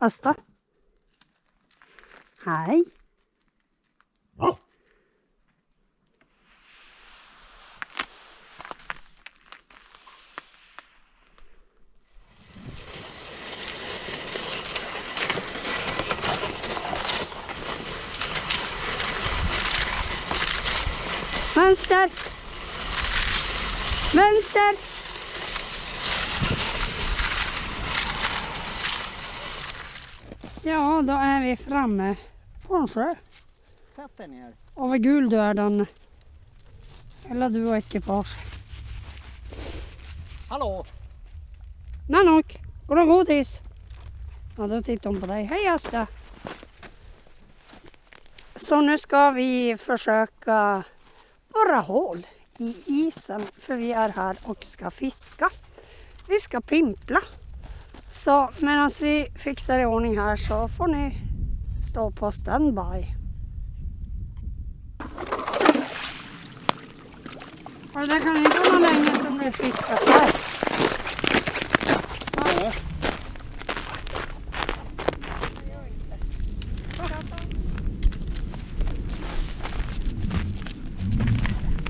Asta? Hej. Vänster! Vänster! Ja, då är vi framme på en sjö. Sätt dig ner. Och vad gul du är Danne. Eller du och ekipage. Hallå! Nanook, går det godis? Ja, då tittar hon på dig. Hej Asta! Så nu ska vi försöka borra hål i isen för vi är här och ska fiska. Vi ska pimpla. Så medan vi fixar i ordning här så får ni stå på standby. Och det kan inte vara länge sedan det är fiskat här.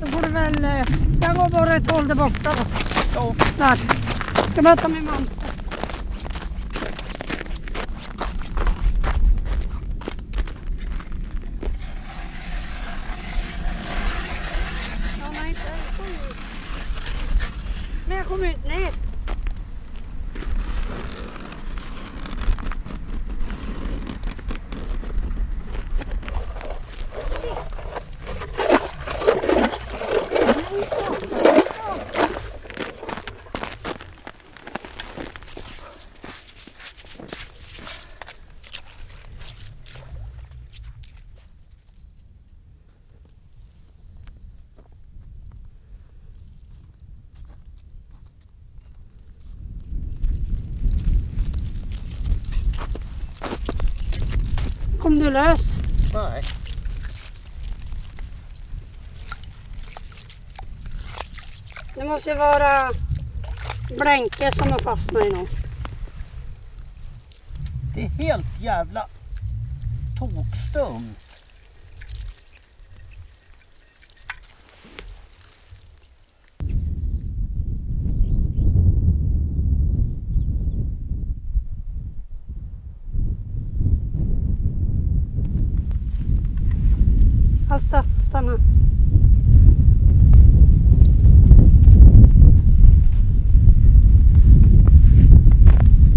Då får du väl... eh, Ska jag gå bara ett håll där borta då? Ja. Där. Ska bara ta min mantel. Ja, nej, inte. Jag kom ut. Men jag du lös? Nej. Det måste ju vara blänke som har fastnat i någon. Det är helt jävla tokstumt. Asta, stanna.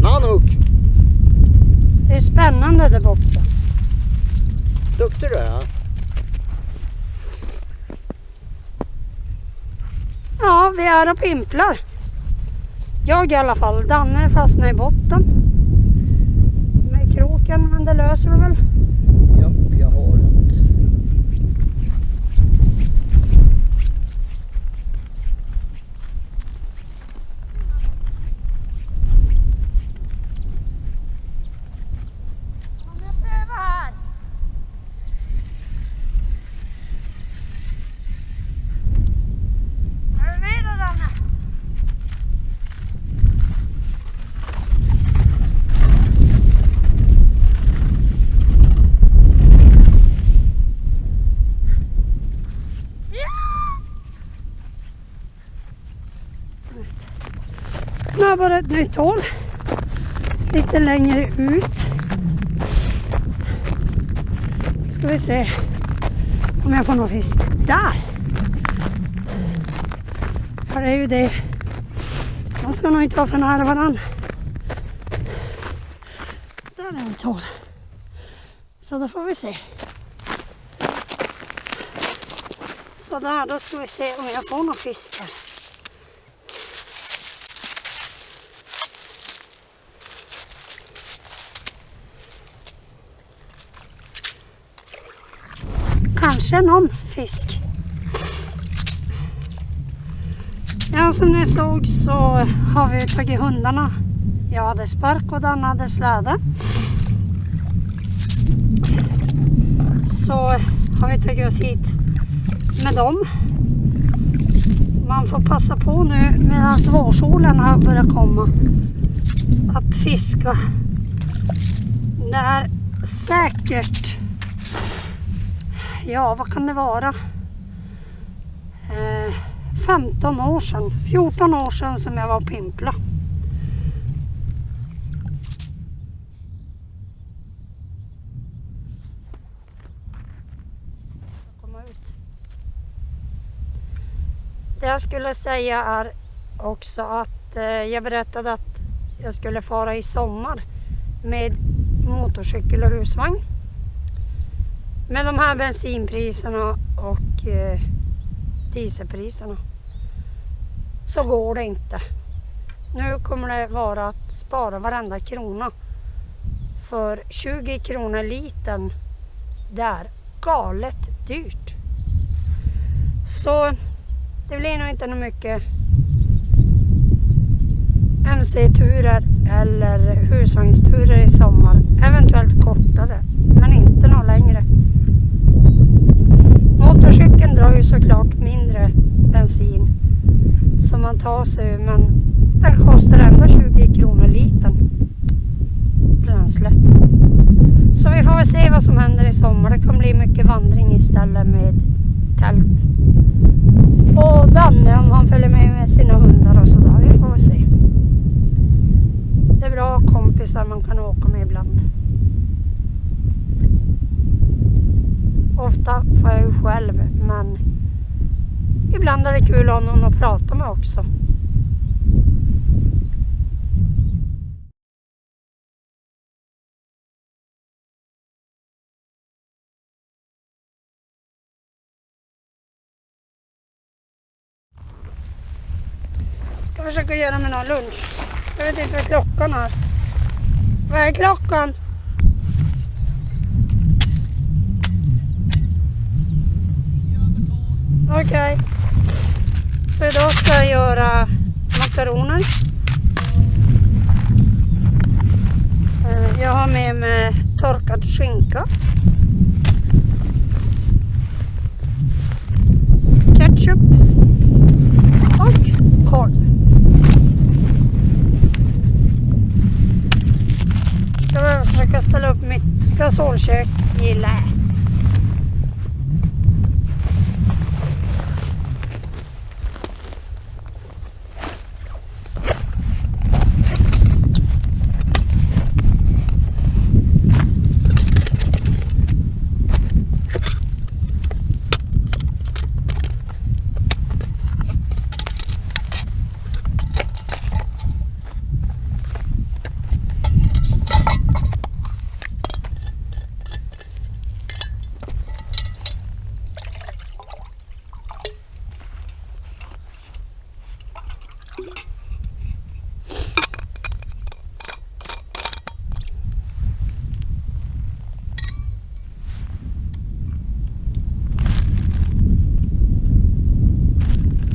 Nanook! Det är spännande där borta. Duktig du är. Ja, vi är och pimplar. Jag i alla fall. Danne fastnade i botten. Med kroken, men det löser du väl? Japp, jag har det. Om jag prövar här. Är du med då Danne? Nu har jag bara ett nytt hål. Lite längre ut. Ska vi se om jag får någon fisk. Där! För det är ju det. Man ska nog inte vara för nära varann. Där är ett hål. Så då får vi se. Så där, då ska vi se om jag får någon fisk här. Kanske någon fisk. Ja, som ni såg så har vi tagit hundarna. Jag hade spark och den hade släde. Så har vi tagit oss hit med dem. Man får passa på nu medan vårsolen har börjat komma att fiska Det är säkert, ja vad kan det vara? Eh, 15 år sedan, 14 år sedan som jag var och pimpla. Det jag skulle säga är också att eh, jag berättade att jag skulle fara i sommar med motorcykel och husvagn. Med de här bensinpriserna och eh, dieselpriserna så går det inte. Nu kommer det vara att spara varenda krona. För 20 kronor litern, det är galet dyrt. Så det blir nog inte något mycket MC-turer eller husvagnsturer i sommar. Eventuellt kortare, men inte något längre. Motorcykeln drar ju såklart mindre bensin som man tar sig men den kostar ändå 20 kronor litern. Bränslet. Så vi får väl se vad som händer i sommar. Det kan bli mycket vandring istället med tält. Och Danne om han följer med med sina hundar och sådär. Vi får väl se. Det är bra kompisar man kan åka med ibland. Ofta får jag ju själv men ibland är det kul att ha någon att prata med också. Ska försöka göra mig någon lunch. Jag vet inte vad klockan är. Vad är klockan? Okej. Så idag ska jag göra makaroner. Eh, jag har med mig torkad skinka. Ketchup. Och korv. Ska jag försöka ställa upp mitt gasolkök i lä.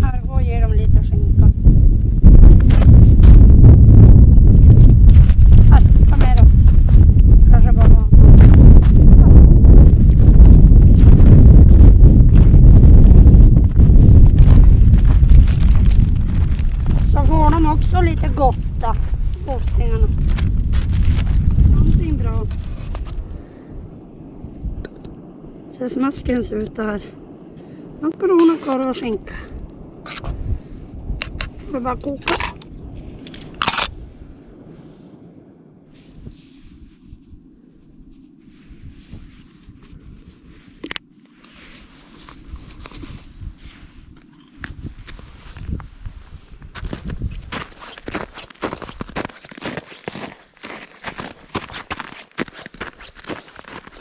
Här, och ge dem lite skinka. Här, ta med dem. Kanske bara någon. Så får de också lite gotta, boxingarna. Någonting bra. Ser smaskens ut där. Makaroner, korv och skinka. Får bara koka.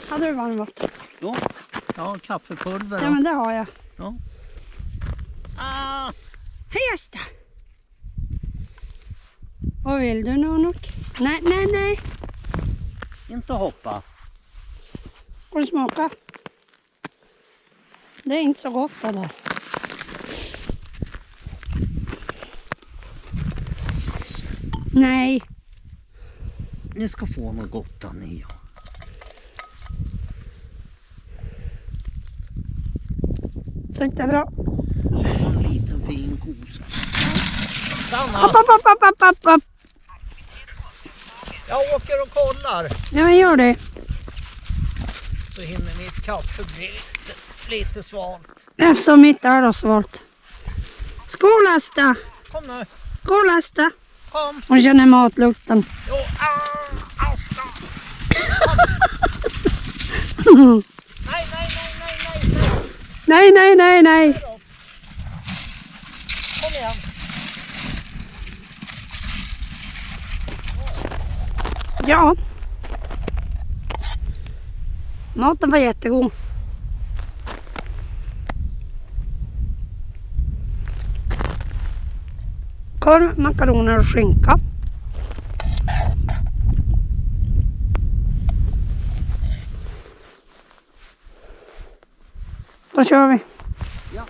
Hade du varmvatten? Ja, ja kaffepulver. Ja men det har jag. Ja. Ah, Hej Asta! Vad vill du Nonok? Nej, nej, nej. inte hoppa. Du smaka? Det är inte så gott det där. Nej, Ni ska få något gott där ni. Jag bra. En liten fin kosa. Stanna! Upp, upp, upp, upp, upp. Jag åker och kollar Ja, gör det. så hinner mitt kaffe bli lite, lite svalt. Eftersom mitt är då svalt. Skål Asta! Kom nu, Skål Asta! kom. Hon känner matlukten. Jo, ah, Asta. Nej, nej, nej, nej, nej, nej. Nej, nej. Kom igen. Ja. Maten var jättegod. Korv, makaroner och skinka. Då kör vi. Ja.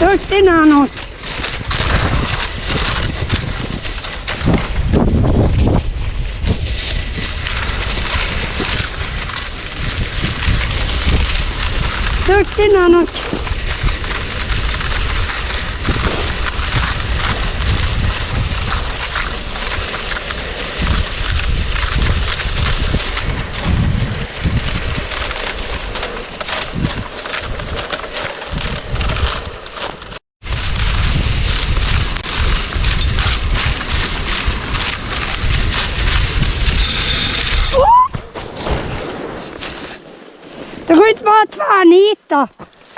Duktig Du kan ju inte vara tvärnita.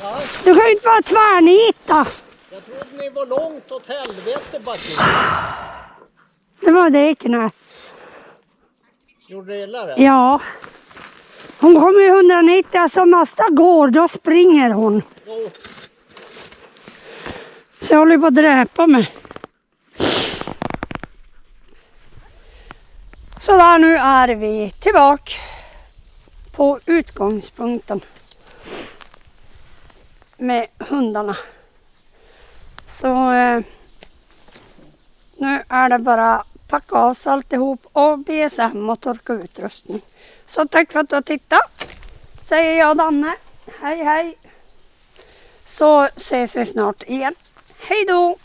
Ja, Du kan ju inte vara tvärnita. jag trodde ni var långt åt helvete Backe. Det var det knä. Gjorde det illa det? Ja. Hon kommer ju 190, alltså nästa går då springer hon. Jo, Så jag håller på att dräpa mig. Så där nu är vi tillbaka på utgångspunkten med hundarna. Så eh, nu är det bara packa av sig alltihop och BSM och torka utrustning. Så tack för att du har tittat. Säger jag Danne. Hej hej. Så ses vi snart igen. Hej då!